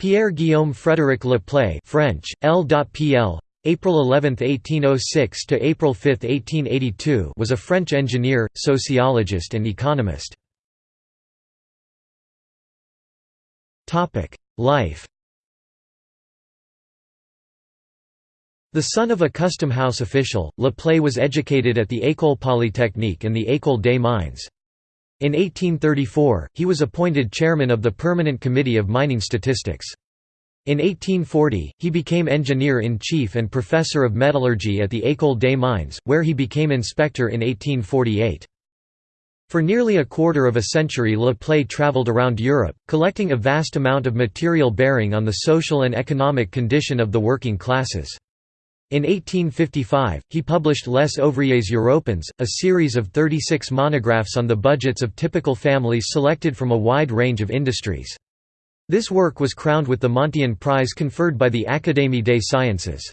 Pierre-Guillaume Frédéric Le Play French, L.pl. April 11, 1806 to April 5, 1882 was a French engineer, sociologist and economist. Topic: Life The son of a custom house official, Le Play was educated at the École Polytechnique and the École des Mines. In 1834, he was appointed chairman of the Permanent Committee of Mining Statistics. In 1840, he became engineer-in-chief and professor of metallurgy at the École des Mines, where he became inspector in 1848. For nearly a quarter of a century Le Play travelled around Europe, collecting a vast amount of material bearing on the social and economic condition of the working classes. In 1855, he published Les Ouvriers européens, a series of 36 monographs on the budgets of typical families selected from a wide range of industries. This work was crowned with the Montyon Prize conferred by the Académie des Sciences.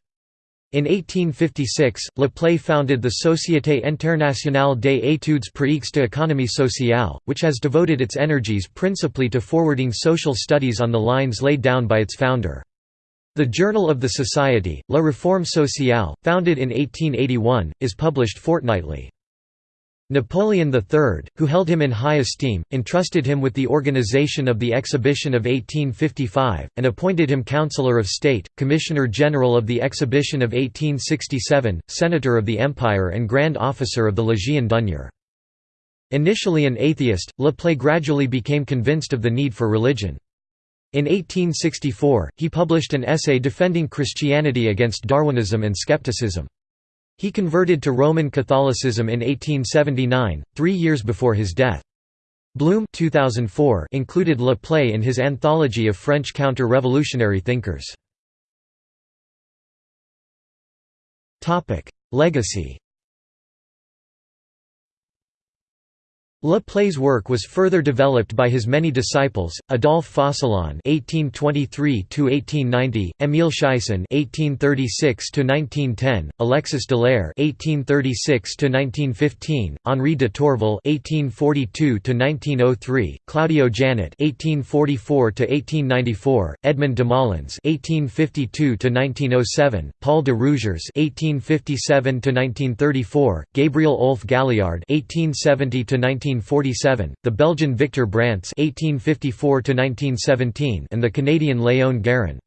In 1856, Le Play founded the Société Internationale des études pratiques de l'économie sociale, which has devoted its energies principally to forwarding social studies on the lines laid down by its founder. The Journal of the Society, La Réforme sociale, founded in 1881, is published fortnightly. Napoleon III, who held him in high esteem, entrusted him with the organization of the Exhibition of 1855, and appointed him Councillor of State, Commissioner General of the Exhibition of 1867, Senator of the Empire and Grand Officer of the Légion d'honneur. Initially an atheist, Le Play gradually became convinced of the need for religion. In 1864, he published an essay defending Christianity against Darwinism and skepticism. He converted to Roman Catholicism in 1879, three years before his death. Blum 2004 included Le Play in his anthology of French counter-revolutionary thinkers. Legacy Le Play's work was further developed by his many disciples: Adolphe Focillon (1823–1890), Émile Cheysson (1836–1910), Alexis Delaire (1836–1915), Henri de Tourville (1842–1903), Claudio Jannet (1844–1894), Edmond Demolins (1852–1907), Paul de Rousiers (1857–1934), Gabriel Olphe-Galliard (1870–19 1847, the Belgian Victor Brants (1854–1917), and the Canadian Léon Gérin.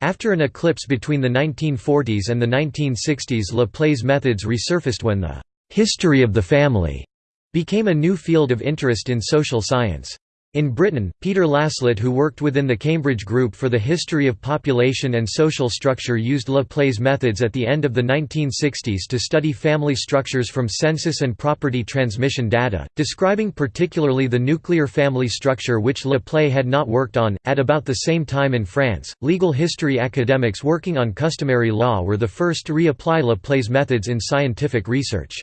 After an eclipse between the 1940s and the 1960s Le Play's methods resurfaced when the «history of the family» became a new field of interest in social science. In Britain, Peter Laslett who worked within the Cambridge Group for the History of Population and Social Structure used Le Play's methods at the end of the 1960s to study family structures from census and property transmission data, describing particularly the nuclear family structure which Le Play had not worked on. At about the same time in France, legal history academics working on customary law were the first to reapply Le Play's methods in scientific research.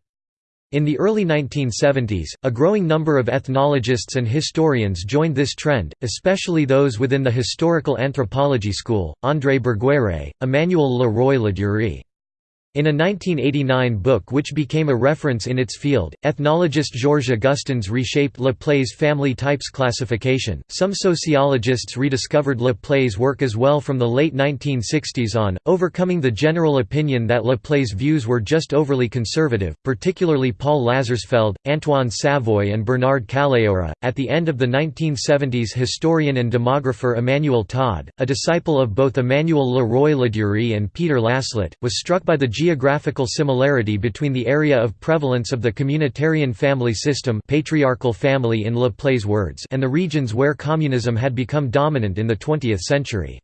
In the early 1970s, a growing number of ethnologists and historians joined this trend, especially those within the historical anthropology school, André Burguière, Emmanuel Le Roy Ladurie. In a 1989 book which became a reference in its field, ethnologist Georges Augustins reshaped Le Play's family types classification. Some sociologists rediscovered Le Play's work as well from the late 1960s on, overcoming the general opinion that Le Play's views were just overly conservative, particularly Paul Lazarsfeld, Antoine Savoye, and Bernard Kalaora. At the end of the 1970s, historian and demographer Emmanuel Todd, a disciple of both Emmanuel Le Roy Ladurie and Peter Laslett, was struck by the geographical similarity between the area of prevalence of the communitarian family system patriarchal family in Le Play's words and the regions where communism had become dominant in the 20th century.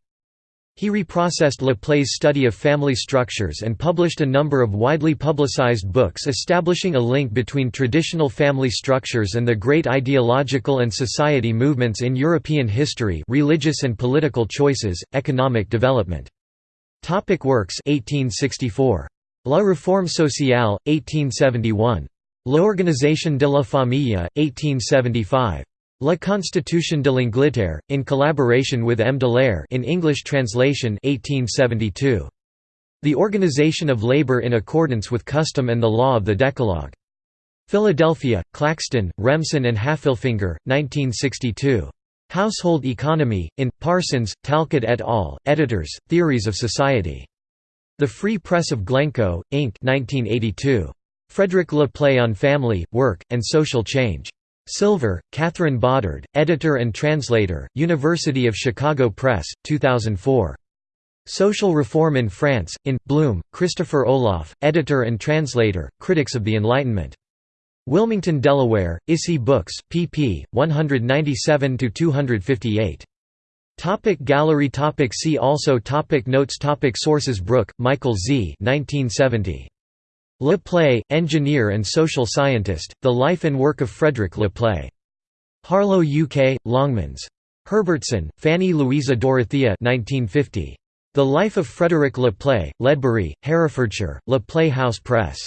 He reprocessed Le Play's study of family structures and published a number of widely publicized books establishing a link between traditional family structures and the great ideological and society movements in European history religious and political choices, economic development. Topic works 1864. La Réforme sociale, 1871. L'Organisation de la Famille, 1875. La Constitution de l'Angleterre, in collaboration with M. Delaire in English translation 1872. The Organization of Labor in accordance with custom and the law of the Decalogue. Philadelphia, Claxton, Remsen and Haffelfinger, 1962. Household Economy, in, Parsons, Talcott et al., editors, Theories of Society. The Free Press of Glencoe, Inc. 1982. Frederick Le Play on Family, Work, and Social Change. Silver, Catherine Bodard, editor and translator, University of Chicago Press, 2004. Social Reform in France, in, Blum, Christopher Olaf, editor and translator, Critics of the Enlightenment. Wilmington, Delaware, ISI Books, pp. 197–258. Topic gallery topic See also topic Notes topic Sources Brooke, Michael Z. 1970. Le Play, Engineer and Social Scientist, The Life and Work of Frederick Le Play. Harlow UK, Longmans. Herbertson, Fanny Louisa Dorothea 1950. The Life of Frederick Le Play, Ledbury, Herefordshire, Le Play House Press.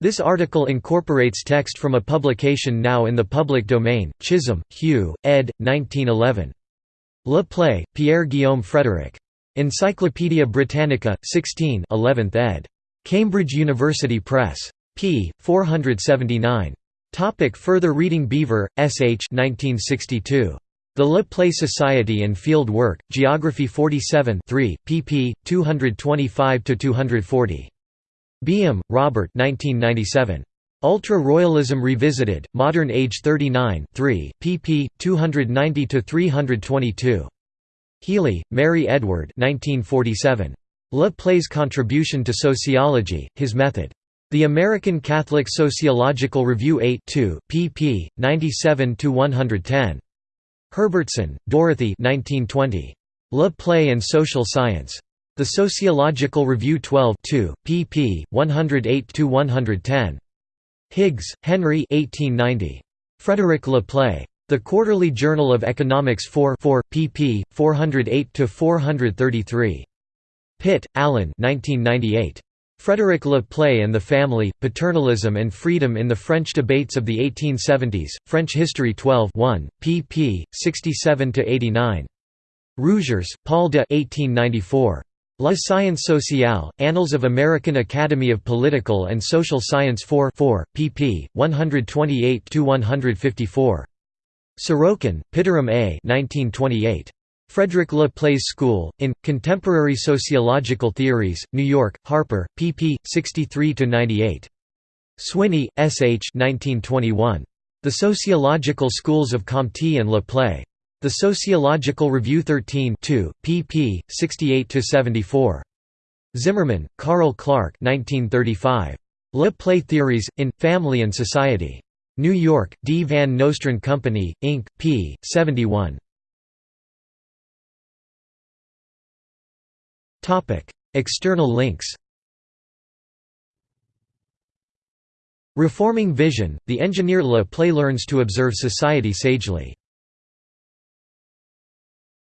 This article incorporates text from a publication now in the public domain, Chisholm, Hugh, ed. 1911. Le Play, Pierre-Guillaume Frédéric. Encyclopædia Britannica, 16 11th ed. Cambridge University Press. p. 479. Topic further reading Beaver, S. H. 1962. The Le Play Society and Field Work, Geography 47 3, pp. 225–240. Beum, Robert 1997. Ultra-Royalism Revisited, Modern Age 39 3, pp. 290–322. Healy, Mary Edward 1947. Le Play's Contribution to Sociology, His Method. The American Catholic Sociological Review 8 2, pp. 97–110. Herbertson, Dorothy 1920. Le Play and Social Science. The Sociological Review 12 2, pp. 108–110. Higgs, Henry 1890. Frederick Le Play. The Quarterly Journal of Economics 4 4, pp. 408–433. Pitt, Alan 1998. Frederick Le Play and the Family, Paternalism and Freedom in the French Debates of the 1870s, French History 12 1, pp. 67–89. Rousiers, Paul de 1894. La Science sociale, Annals of American Academy of Political and Social Science 4 4, pp. 128–154. Sorokin, Pitirim A. 1928. Frederick Le Play's School, in, Contemporary Sociological Theories, New York, Harper, pp. 63–98. Swinney, S. H. 1921. The Sociological Schools of Comte and Le Play. The Sociological Review 13 2, pp. 68–74. Zimmerman, Carl Clark 1935. Le Play Theories, in, Family and Society. New York, D. Van Nostrand Company, Inc., p. 71. External links Reforming Vision, the engineer Le Play learns to observe society sagely